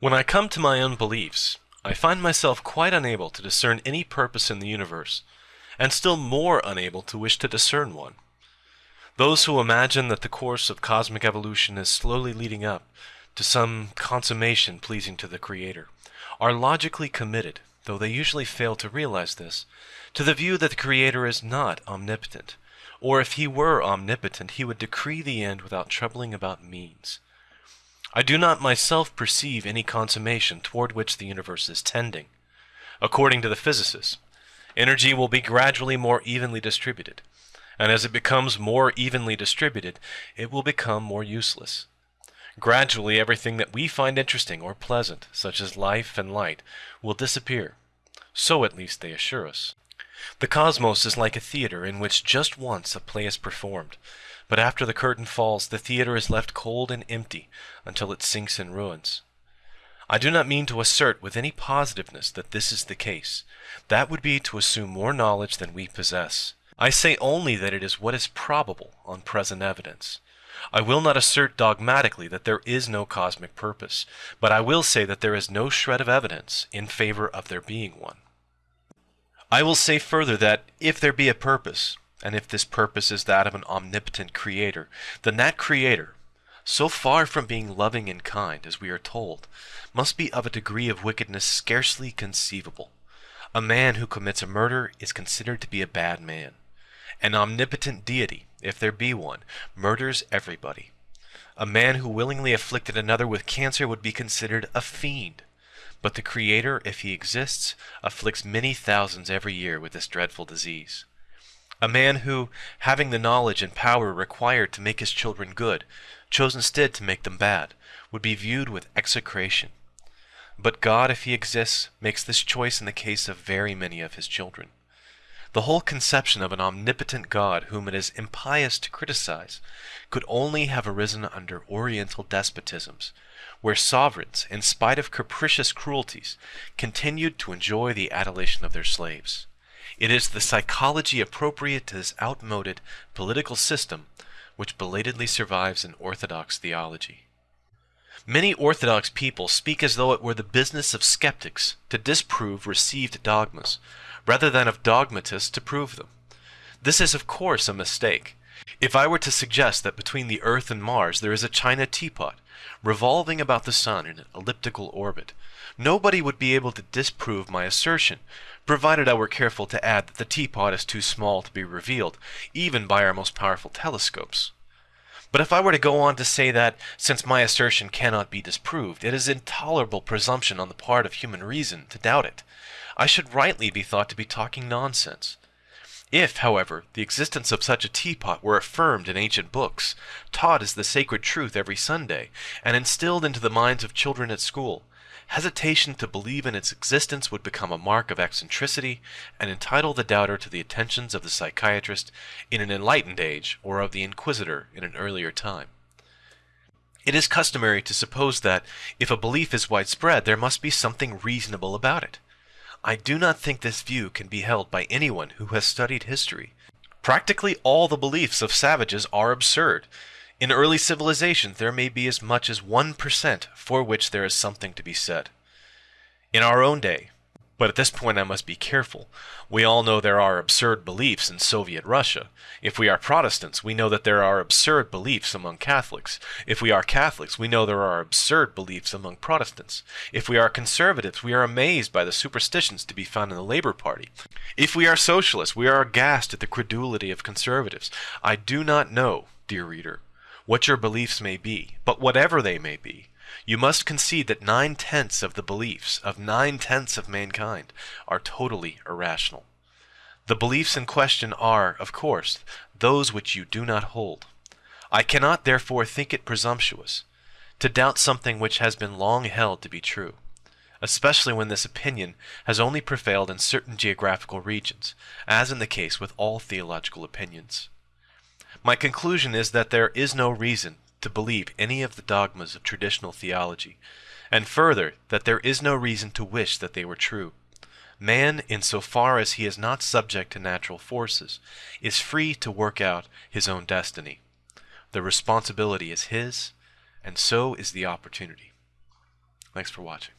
When I come to my own beliefs, I find myself quite unable to discern any purpose in the universe, and still more unable to wish to discern one. Those who imagine that the course of cosmic evolution is slowly leading up to some consummation pleasing to the Creator are logically committed, though they usually fail to realize this, to the view that the Creator is not omnipotent, or if he were omnipotent, he would decree the end without troubling about means. I do not myself perceive any consummation toward which the universe is tending. According to the physicists, energy will be gradually more evenly distributed, and as it becomes more evenly distributed, it will become more useless. Gradually, everything that we find interesting or pleasant, such as life and light, will disappear. So at least they assure us. The cosmos is like a theater in which just once a play is performed, but after the curtain falls, the theater is left cold and empty until it sinks in ruins. I do not mean to assert with any positiveness that this is the case. That would be to assume more knowledge than we possess. I say only that it is what is probable on present evidence. I will not assert dogmatically that there is no cosmic purpose, but I will say that there is no shred of evidence in favor of there being one. I will say further that if there be a purpose, and if this purpose is that of an omnipotent creator, then that creator, so far from being loving and kind, as we are told, must be of a degree of wickedness scarcely conceivable. A man who commits a murder is considered to be a bad man. An omnipotent deity, if there be one, murders everybody. A man who willingly afflicted another with cancer would be considered a fiend. But the Creator, if he exists, afflicts many thousands every year with this dreadful disease. A man who, having the knowledge and power required to make his children good, chose instead to make them bad, would be viewed with execration. But God, if he exists, makes this choice in the case of very many of his children. The whole conception of an omnipotent God whom it is impious to criticize could only have arisen under Oriental despotisms, where sovereigns, in spite of capricious cruelties, continued to enjoy the adulation of their slaves. It is the psychology appropriate to this outmoded political system which belatedly survives in Orthodox theology. Many Orthodox people speak as though it were the business of skeptics to disprove received dogmas, rather than of dogmatists to prove them. This is of course a mistake. If I were to suggest that between the Earth and Mars there is a china teapot, revolving about the Sun in an elliptical orbit, nobody would be able to disprove my assertion, provided I were careful to add that the teapot is too small to be revealed, even by our most powerful telescopes. But if I were to go on to say that, since my assertion cannot be disproved, it is intolerable presumption on the part of human reason to doubt it, I should rightly be thought to be talking nonsense. If, however, the existence of such a teapot were affirmed in ancient books, taught as the sacred truth every Sunday, and instilled into the minds of children at school, hesitation to believe in its existence would become a mark of eccentricity, and entitle the doubter to the attentions of the psychiatrist in an enlightened age, or of the inquisitor in an earlier time. It is customary to suppose that, if a belief is widespread, there must be something reasonable about it. I do not think this view can be held by anyone who has studied history. Practically all the beliefs of savages are absurd. In early civilizations there may be as much as 1% for which there is something to be said. In our own day, but at this point I must be careful. We all know there are absurd beliefs in Soviet Russia. If we are Protestants, we know that there are absurd beliefs among Catholics. If we are Catholics, we know there are absurd beliefs among Protestants. If we are conservatives, we are amazed by the superstitions to be found in the Labor Party. If we are socialists, we are aghast at the credulity of conservatives. I do not know, dear reader, what your beliefs may be, but whatever they may be, you must concede that nine tenths of the beliefs of nine tenths of mankind are totally irrational. The beliefs in question are, of course, those which you do not hold. I cannot therefore think it presumptuous to doubt something which has been long held to be true, especially when this opinion has only prevailed in certain geographical regions, as in the case with all theological opinions. My conclusion is that there is no reason to believe any of the dogmas of traditional theology, and further, that there is no reason to wish that they were true. Man, in so far as he is not subject to natural forces, is free to work out his own destiny. The responsibility is his, and so is the opportunity. Thanks for watching.